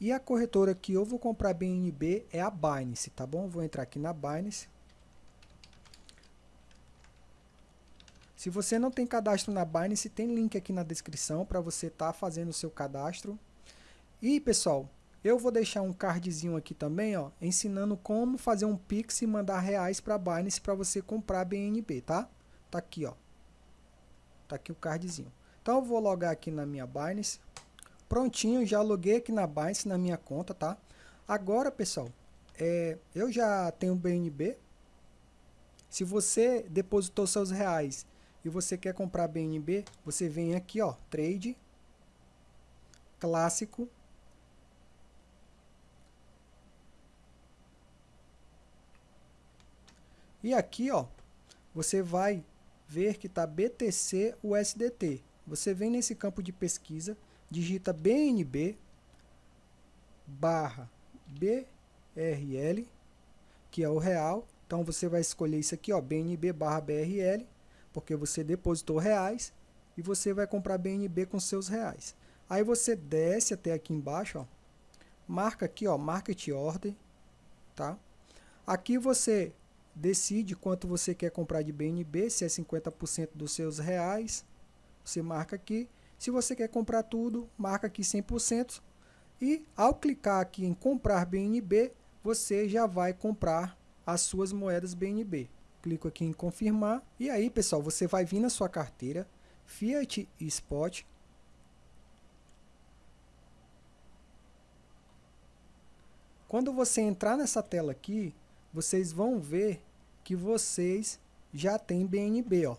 E a corretora que eu vou comprar BNB é a Binance, tá bom? Vou entrar aqui na Binance. Se você não tem cadastro na Binance, tem link aqui na descrição para você estar tá fazendo o seu cadastro. E pessoal, eu vou deixar um cardzinho aqui também, ó, ensinando como fazer um Pix e mandar reais para a Binance para você comprar BNB, tá? Tá aqui, ó. Tá aqui o cardzinho. Então eu vou logar aqui na minha Binance. Prontinho, já loguei aqui na Binance, na minha conta, tá? Agora, pessoal, é, eu já tenho BNB. Se você depositou seus reais e você quer comprar BNB, você vem aqui, ó, Trade, Clássico, E aqui, ó, você vai ver que está BTC USDT. Você vem nesse campo de pesquisa, digita BNB barra BRL, que é o real. Então você vai escolher isso aqui, ó, BNB barra BRL, porque você depositou reais e você vai comprar BNB com seus reais. Aí você desce até aqui embaixo, ó, marca aqui, ó, Market Order, tá? Aqui você decide quanto você quer comprar de BNB, se é 50% dos seus reais, você marca aqui. Se você quer comprar tudo, marca aqui 100%. E ao clicar aqui em comprar BNB, você já vai comprar as suas moedas BNB. Clico aqui em confirmar. E aí, pessoal, você vai vir na sua carteira Fiat e Spot. Quando você entrar nessa tela aqui, vocês vão ver que vocês já têm BNB, ó.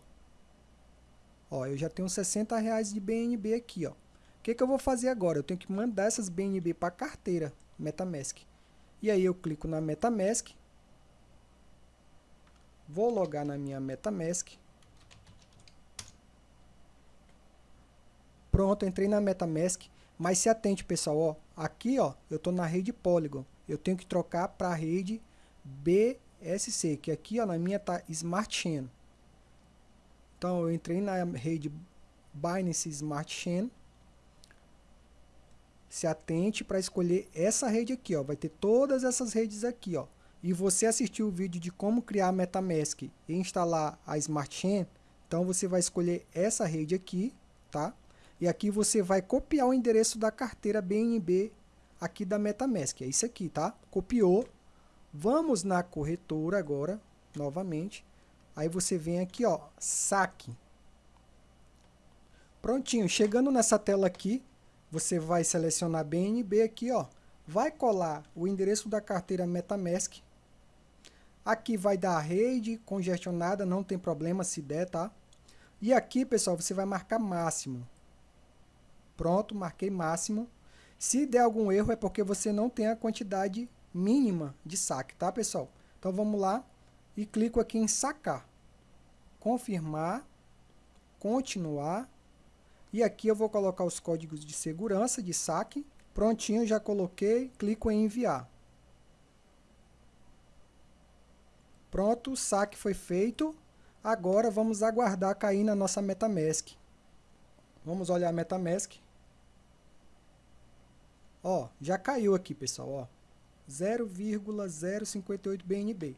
Ó, eu já tenho 60 reais de BNB aqui, ó. O que, que eu vou fazer agora? Eu tenho que mandar essas BNB para a carteira MetaMask. E aí eu clico na MetaMask. Vou logar na minha MetaMask. Pronto, entrei na MetaMask. Mas se atente, pessoal, ó. Aqui, ó, eu estou na rede Polygon. Eu tenho que trocar para a rede BSC, que aqui ó, na minha tá Smart Chain. Então eu entrei na rede Binance Smart Chain. Se atente para escolher essa rede aqui, ó. Vai ter todas essas redes aqui, ó. E você assistiu o vídeo de como criar a MetaMask e instalar a Smart Chain, então você vai escolher essa rede aqui, tá? E aqui você vai copiar o endereço da carteira BNB aqui da MetaMask. É isso aqui, tá? Copiou, Vamos na corretora agora, novamente. Aí você vem aqui, ó, saque. Prontinho, chegando nessa tela aqui, você vai selecionar BNB aqui, ó. Vai colar o endereço da carteira MetaMask. Aqui vai dar rede congestionada, não tem problema se der, tá? E aqui, pessoal, você vai marcar máximo. Pronto, marquei máximo. Se der algum erro é porque você não tem a quantidade mínima de saque, tá, pessoal? Então vamos lá e clico aqui em sacar. Confirmar, continuar. E aqui eu vou colocar os códigos de segurança de saque. Prontinho, já coloquei, clico em enviar. Pronto, o saque foi feito. Agora vamos aguardar cair na nossa MetaMask. Vamos olhar a MetaMask. Ó, já caiu aqui, pessoal, ó. 0,058 BNB.